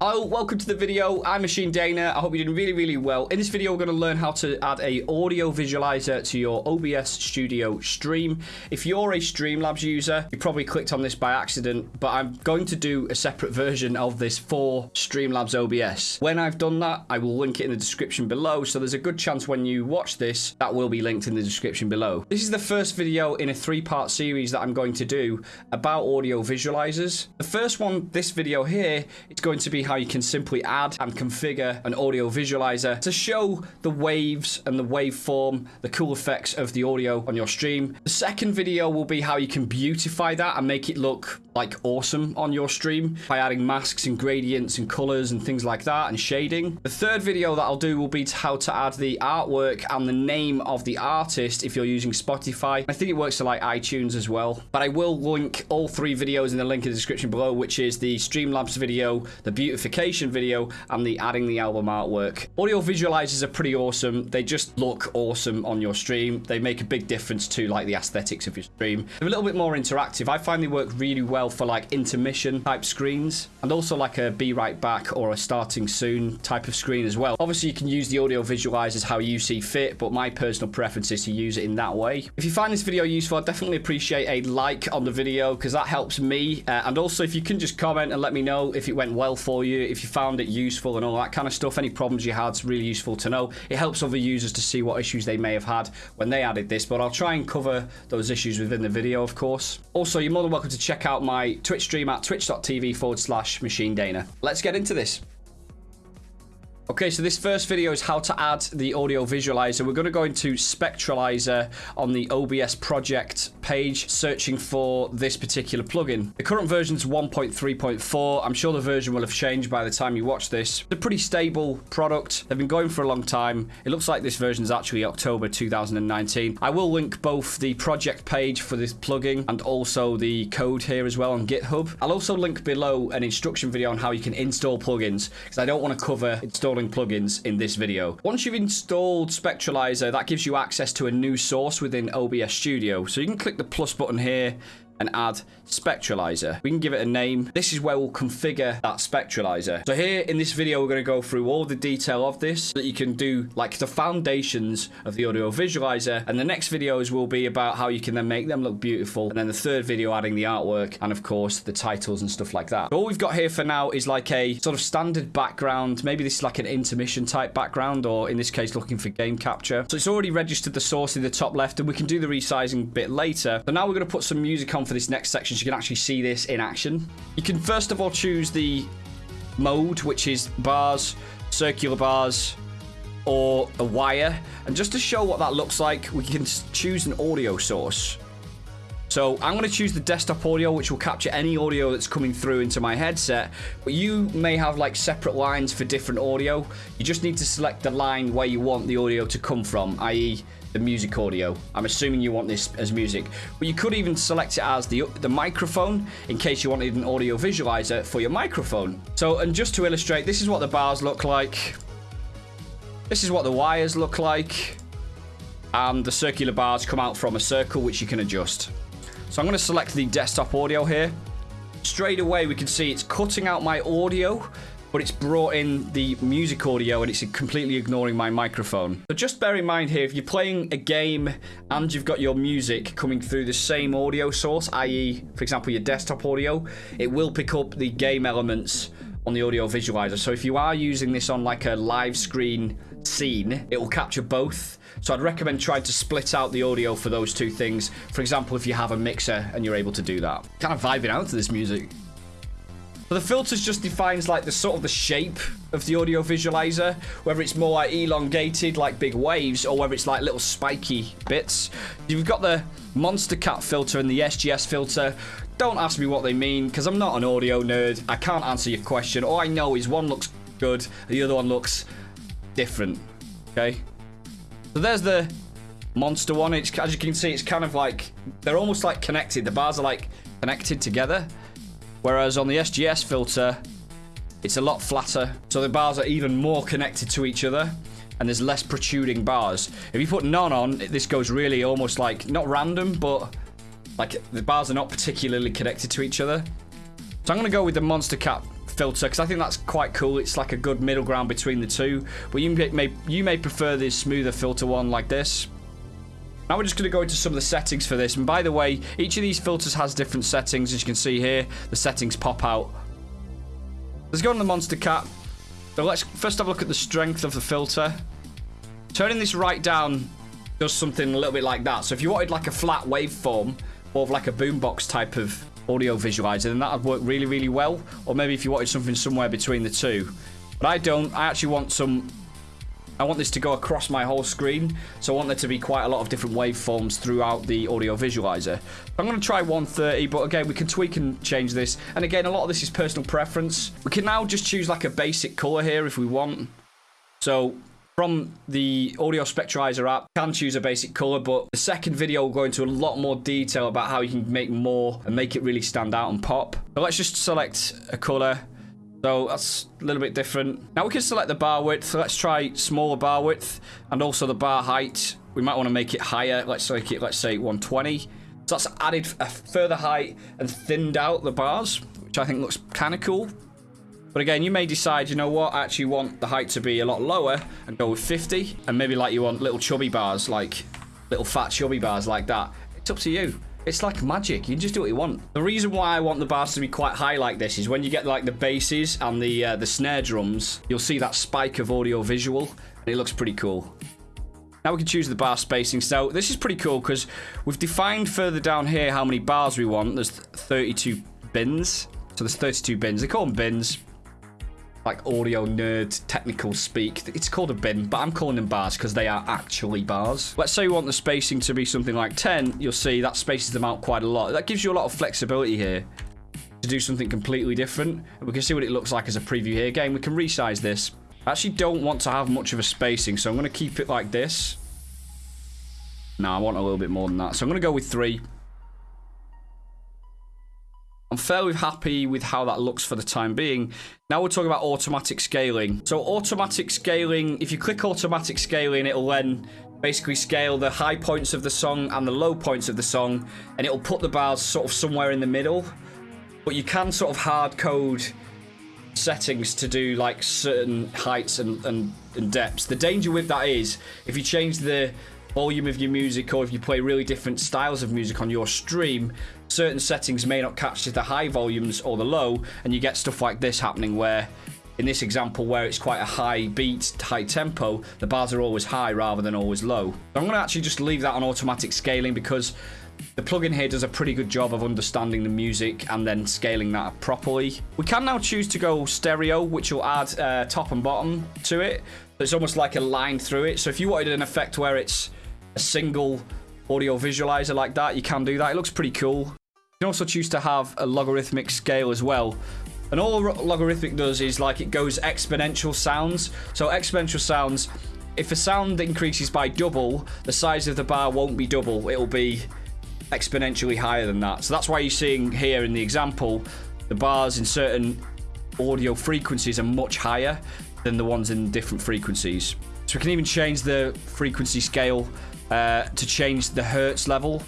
Oh, welcome to the video. I'm Machine Dana. I hope you're doing really, really well. In this video, we're going to learn how to add a audio visualizer to your OBS Studio stream. If you're a Streamlabs user, you probably clicked on this by accident, but I'm going to do a separate version of this for Streamlabs OBS. When I've done that, I will link it in the description below, so there's a good chance when you watch this, that will be linked in the description below. This is the first video in a three-part series that I'm going to do about audio visualizers. The first one, this video here, it's going to be how how you can simply add and configure an audio visualizer to show the waves and the waveform, the cool effects of the audio on your stream. The second video will be how you can beautify that and make it look like awesome on your stream by adding masks and gradients and colors and things like that and shading. The third video that I'll do will be how to add the artwork and the name of the artist if you're using Spotify. I think it works to like iTunes as well. But I will link all three videos in the link in the description below, which is the Streamlabs video, the beautification video, and the adding the album artwork. Audio visualizers are pretty awesome. They just look awesome on your stream. They make a big difference to like the aesthetics of your stream. They're a little bit more interactive. I find they work really well for like intermission type screens and also like a be right back or a starting soon type of screen as well. Obviously, you can use the audio visualizers how you see fit, but my personal preference is to use it in that way. If you find this video useful, I definitely appreciate a like on the video because that helps me. Uh, and also, if you can just comment and let me know if it went well for you, if you found it useful and all that kind of stuff, any problems you had, it's really useful to know. It helps other users to see what issues they may have had when they added this, but I'll try and cover those issues within the video, of course. Also, you're more than welcome to check out my Twitch stream at twitch.tv forward slash machine dana. Let's get into this. Okay, so this first video is how to add the audio visualizer. We're going to go into Spectralizer on the OBS project page, searching for this particular plugin. The current version is 1.3.4. I'm sure the version will have changed by the time you watch this. It's a pretty stable product. They've been going for a long time. It looks like this version is actually October 2019. I will link both the project page for this plugin and also the code here as well on GitHub. I'll also link below an instruction video on how you can install plugins because I don't want to cover install installing plugins in this video. Once you've installed Spectralizer, that gives you access to a new source within OBS Studio. So you can click the plus button here and add spectralizer. We can give it a name. This is where we'll configure that spectralizer. So here in this video, we're going to go through all the detail of this so that you can do like the foundations of the audio visualizer. And the next videos will be about how you can then make them look beautiful. And then the third video adding the artwork and of course the titles and stuff like that. So all we've got here for now is like a sort of standard background. Maybe this is like an intermission type background or in this case looking for game capture. So it's already registered the source in the top left and we can do the resizing bit later. So now we're going to put some music on for this next section so you can actually see this in action. You can first of all choose the mode, which is bars, circular bars, or a wire. And just to show what that looks like, we can choose an audio source. So I'm going to choose the desktop audio, which will capture any audio that's coming through into my headset. But you may have like separate lines for different audio. You just need to select the line where you want the audio to come from, i.e the music audio. I'm assuming you want this as music. But you could even select it as the, the microphone in case you wanted an audio visualizer for your microphone. So, and just to illustrate, this is what the bars look like. This is what the wires look like. And the circular bars come out from a circle, which you can adjust. So I'm going to select the desktop audio here. Straight away, we can see it's cutting out my audio but it's brought in the music audio and it's completely ignoring my microphone. So just bear in mind here, if you're playing a game and you've got your music coming through the same audio source, i.e., for example, your desktop audio, it will pick up the game elements on the audio visualizer. So if you are using this on like a live screen scene, it will capture both. So I'd recommend trying to split out the audio for those two things. For example, if you have a mixer and you're able to do that. Kind of vibing out to this music. But the filters just defines like the sort of the shape of the audio visualizer, whether it's more like elongated like big waves or whether it's like little spiky bits. You've got the Monster Cat filter and the SGS filter. Don't ask me what they mean because I'm not an audio nerd. I can't answer your question. All I know is one looks good, the other one looks different. Okay? So there's the monster one. It's, as you can see, it's kind of like, they're almost like connected. The bars are like connected together. Whereas on the SGS filter, it's a lot flatter. So the bars are even more connected to each other and there's less protruding bars. If you put none on, this goes really almost like, not random, but like the bars are not particularly connected to each other. So I'm going to go with the Monstercat filter because I think that's quite cool. It's like a good middle ground between the two. But you may, you may prefer this smoother filter one like this. Now we're just going to go into some of the settings for this. And by the way, each of these filters has different settings. As you can see here, the settings pop out. Let's go on the Monstercat. So let's first have a look at the strength of the filter. Turning this right down does something a little bit like that. So if you wanted like a flat waveform, or like a boombox type of audio visualizer, then that would work really, really well. Or maybe if you wanted something somewhere between the two. But I don't. I actually want some I want this to go across my whole screen, so I want there to be quite a lot of different waveforms throughout the audio visualizer. I'm going to try 130, but again, we can tweak and change this. And again, a lot of this is personal preference. We can now just choose like a basic color here if we want. So from the audio spectralizer app can choose a basic color but the second video will go into a lot more detail about how you can make more and make it really stand out and pop so let's just select a color so that's a little bit different. Now we can select the bar width. So let's try smaller bar width and also the bar height. We might want to make it higher. Let's make it, let's say 120. So that's added a further height and thinned out the bars, which I think looks kind of cool. But again, you may decide, you know what, I actually want the height to be a lot lower and go with 50. And maybe like you want little chubby bars, like little fat chubby bars like that. It's up to you. It's like magic. You just do what you want. The reason why I want the bars to be quite high like this is when you get like the basses and the uh, the snare drums, you'll see that spike of audio visual, and it looks pretty cool. Now we can choose the bar spacing. So this is pretty cool because we've defined further down here how many bars we want. There's 32 bins. So there's 32 bins. They call them bins like audio nerd technical speak. It's called a bin, but I'm calling them bars because they are actually bars. Let's say you want the spacing to be something like 10. You'll see that spaces them out quite a lot. That gives you a lot of flexibility here to do something completely different. We can see what it looks like as a preview here. Again, we can resize this. I actually don't want to have much of a spacing, so I'm going to keep it like this. No, I want a little bit more than that. So I'm going to go with three. I'm fairly happy with how that looks for the time being. Now we're talking about automatic scaling. So automatic scaling, if you click automatic scaling, it'll then basically scale the high points of the song and the low points of the song, and it'll put the bars sort of somewhere in the middle. But you can sort of hard code settings to do like certain heights and, and, and depths. The danger with that is if you change the volume of your music or if you play really different styles of music on your stream, certain settings may not catch the high volumes or the low, and you get stuff like this happening where in this example where it's quite a high beat, high tempo, the bars are always high rather than always low. So I'm going to actually just leave that on automatic scaling because the plugin here does a pretty good job of understanding the music and then scaling that properly. We can now choose to go stereo, which will add uh, top and bottom to it. It's almost like a line through it. So if you wanted an effect where it's a single audio visualizer like that, you can do that. It looks pretty cool. You can also choose to have a logarithmic scale as well. And all logarithmic does is like it goes exponential sounds. So exponential sounds, if a sound increases by double, the size of the bar won't be double. It'll be exponentially higher than that. So that's why you're seeing here in the example, the bars in certain audio frequencies are much higher than the ones in different frequencies. So we can even change the frequency scale uh, to change the hertz level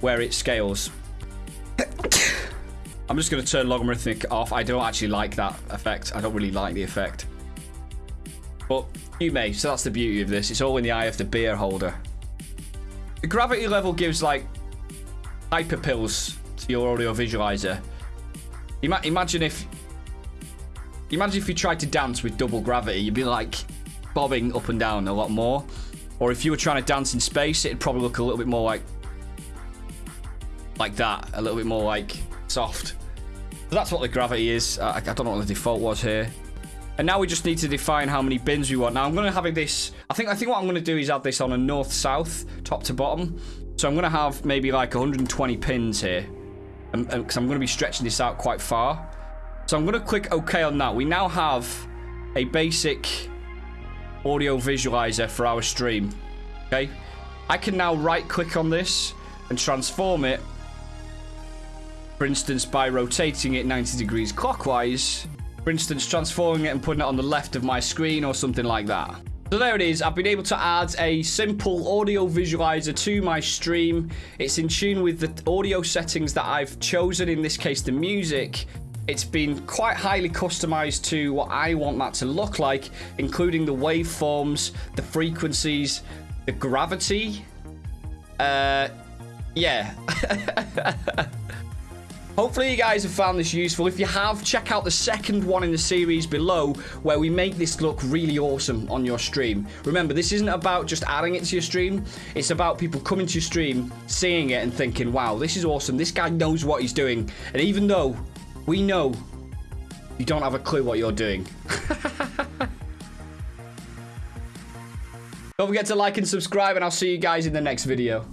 where it scales. I'm just going to turn logarithmic off. I don't actually like that effect. I don't really like the effect. But you may, so that's the beauty of this. It's all in the eye of the beer holder. The gravity level gives like hyper pills to your audio visualizer. Ima imagine if imagine if you tried to dance with double gravity, you'd be like bobbing up and down a lot more. Or if you were trying to dance in space, it'd probably look a little bit more like like that, a little bit more like soft. So that's what the gravity is. I, I don't know what the default was here. And now we just need to define how many bins we want. Now I'm going to have this. I think I think what I'm going to do is add this on a north-south, top to bottom. So I'm going to have maybe like 120 bins here, um, um, because I'm going to be stretching this out quite far. So I'm going to click OK on that. We now have a basic audio visualizer for our stream. Okay. I can now right click on this and transform it. For instance, by rotating it 90 degrees clockwise. For instance, transforming it and putting it on the left of my screen or something like that. So there it is. I've been able to add a simple audio visualizer to my stream. It's in tune with the audio settings that I've chosen, in this case, the music. It's been quite highly customized to what I want that to look like, including the waveforms, the frequencies, the gravity. Uh, yeah. Hopefully you guys have found this useful. If you have, check out the second one in the series below where we make this look really awesome on your stream. Remember, this isn't about just adding it to your stream. It's about people coming to your stream, seeing it and thinking, wow, this is awesome. This guy knows what he's doing. And even though we know you don't have a clue what you're doing. don't forget to like and subscribe and I'll see you guys in the next video.